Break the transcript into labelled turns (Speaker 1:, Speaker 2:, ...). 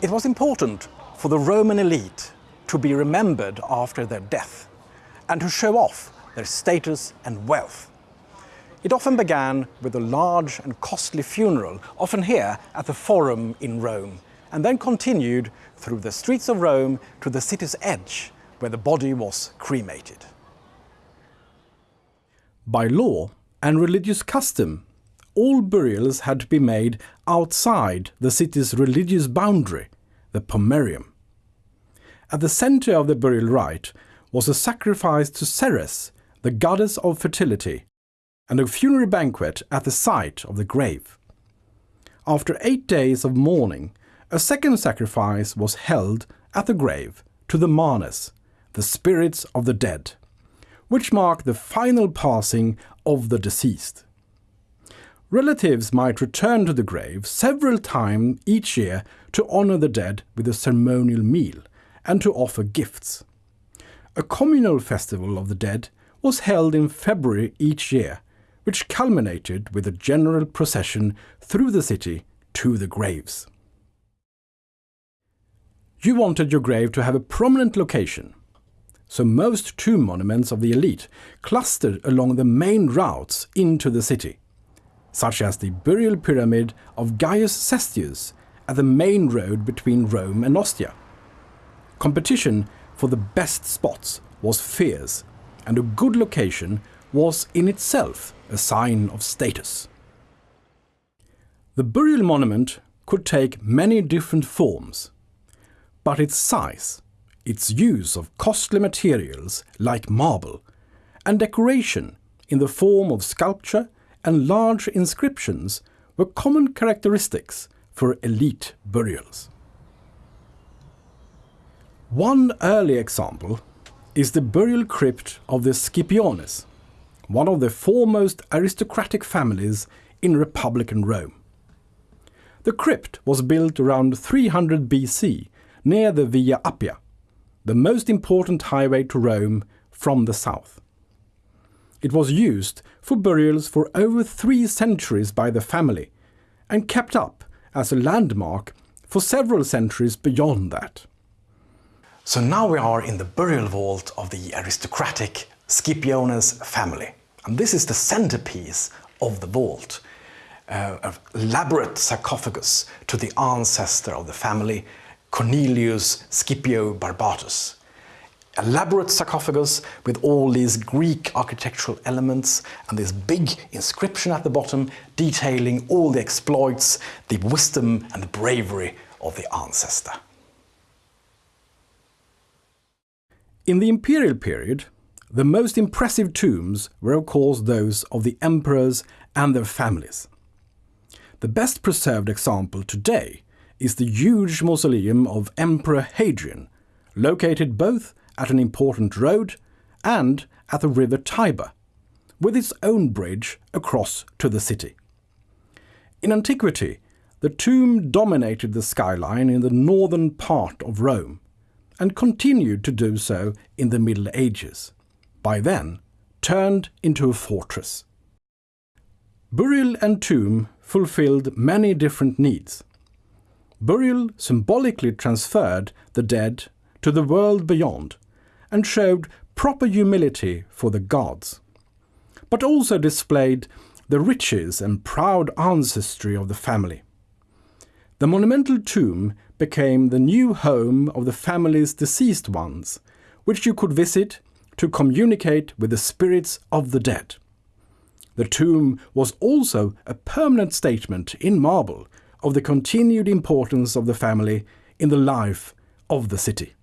Speaker 1: It was important for the Roman elite to be remembered after their death and to show off their status and wealth. It often began with a large and costly funeral, often here at the Forum in Rome, and then continued through the streets of Rome to the city's edge, where the body was cremated. By law and religious custom, all burials had to be made outside the city's religious boundary, the pomerium. At the center of the burial rite was a sacrifice to Ceres, the goddess of fertility, and a funerary banquet at the site of the grave. After eight days of mourning, a second sacrifice was held at the grave to the Manes, the spirits of the dead, which marked the final passing of the deceased. Relatives might return to the grave several times each year to honor the dead with a ceremonial meal and to offer gifts. A communal festival of the dead was held in February each year, which culminated with a general procession through the city to the graves. You wanted your grave to have a prominent location, so most tomb monuments of the elite clustered along the main routes into the city, such as the burial pyramid of Gaius Cestius at the main road between Rome and Ostia. Competition for the best spots was fierce, and a good location was in itself a sign of status. The burial monument could take many different forms, but its size, its use of costly materials like marble, and decoration in the form of sculpture and large inscriptions were common characteristics for elite burials. One early example is the burial crypt of the Scipiones, one of the foremost aristocratic families in Republican Rome. The crypt was built around 300 BC near the Via Appia, the most important highway to Rome from the south. It was used for burials for over three centuries by the family and kept up as a landmark for several centuries beyond that. So now we are in the burial vault of the aristocratic Scipiones family. And this is the centerpiece of the vault. Uh, an elaborate sarcophagus to the ancestor of the family, Cornelius Scipio Barbatus elaborate sarcophagus with all these Greek architectural elements and this big inscription at the bottom detailing all the exploits, the wisdom and the bravery of the ancestor. In the imperial period, the most impressive tombs were of course those of the emperors and their families. The best preserved example today is the huge mausoleum of Emperor Hadrian, located both at an important road and at the river Tiber, with its own bridge across to the city. In antiquity, the tomb dominated the skyline in the northern part of Rome, and continued to do so in the Middle Ages, by then turned into a fortress. Burial and tomb fulfilled many different needs. Burial symbolically transferred the dead to the world beyond and showed proper humility for the gods, but also displayed the riches and proud ancestry of the family. The monumental tomb became the new home of the family's deceased ones, which you could visit to communicate with the spirits of the dead. The tomb was also a permanent statement in marble of the continued importance of the family in the life of the city.